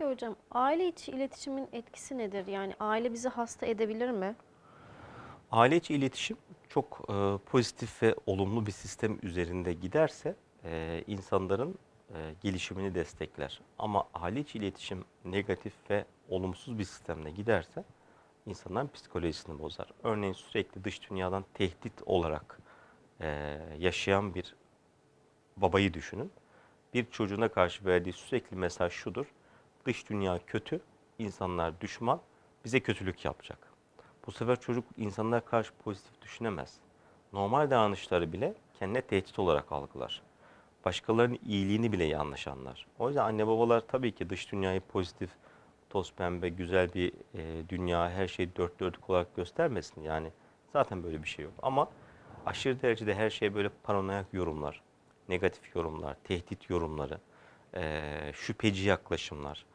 Peki hocam aile içi iletişimin etkisi nedir? Yani aile bizi hasta edebilir mi? Aile içi iletişim çok e, pozitif ve olumlu bir sistem üzerinde giderse e, insanların e, gelişimini destekler. Ama aile içi iletişim negatif ve olumsuz bir sistemle giderse insanların psikolojisini bozar. Örneğin sürekli dış dünyadan tehdit olarak e, yaşayan bir babayı düşünün. Bir çocuğuna karşı verdiği sürekli mesaj şudur. Dış dünya kötü, insanlar düşman, bize kötülük yapacak. Bu sefer çocuk insanlara karşı pozitif düşünemez. Normal davranışları bile kendine tehdit olarak algılar. Başkalarının iyiliğini bile yanlış anlar. O yüzden anne babalar tabii ki dış dünyayı pozitif, toz pembe, güzel bir e, dünya, her şeyi dört dörtlük olarak göstermesin. Yani zaten böyle bir şey yok. Ama aşırı derecede her şeye böyle paranoyak yorumlar, negatif yorumlar, tehdit yorumları, e, şüpheci yaklaşımlar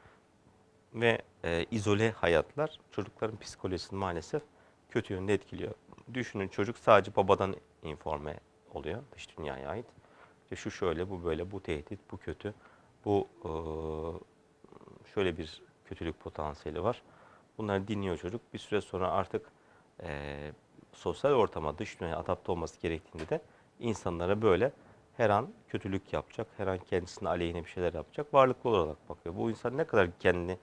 ve e, izole hayatlar çocukların psikolojisini maalesef kötü yönde etkiliyor. Düşünün çocuk sadece babadan informe oluyor dış dünyaya ait. İşte şu şöyle, bu böyle, bu tehdit, bu kötü, bu e, şöyle bir kötülük potansiyeli var. Bunları dinliyor çocuk. Bir süre sonra artık e, sosyal ortama, dış dünyaya adapte olması gerektiğinde de insanlara böyle her an kötülük yapacak, her an kendisine aleyhine bir şeyler yapacak varlıklı olarak bakıyor. Bu insan ne kadar kendini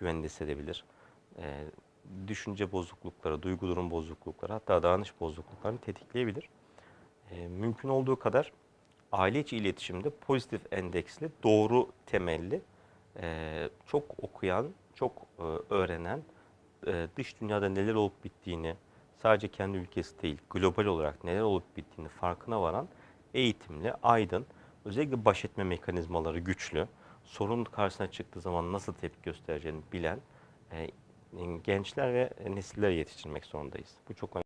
güvende hissedebilir? E, düşünce bozuklukları, duygu durum bozuklukları, hatta davranış bozukluklarını tetikleyebilir. E, mümkün olduğu kadar aile içi iletişimde pozitif endeksli, doğru temelli, e, çok okuyan, çok e, öğrenen, e, dış dünyada neler olup bittiğini, sadece kendi ülkesi değil, global olarak neler olup bittiğini farkına varan eğitimli, aydın, özellikle baş etme mekanizmaları güçlü, sorun karşısına çıktığı zaman nasıl tepki göstereceğini bilen e, gençler ve nesiller yetiştirmek zorundayız. Bu çok önemli.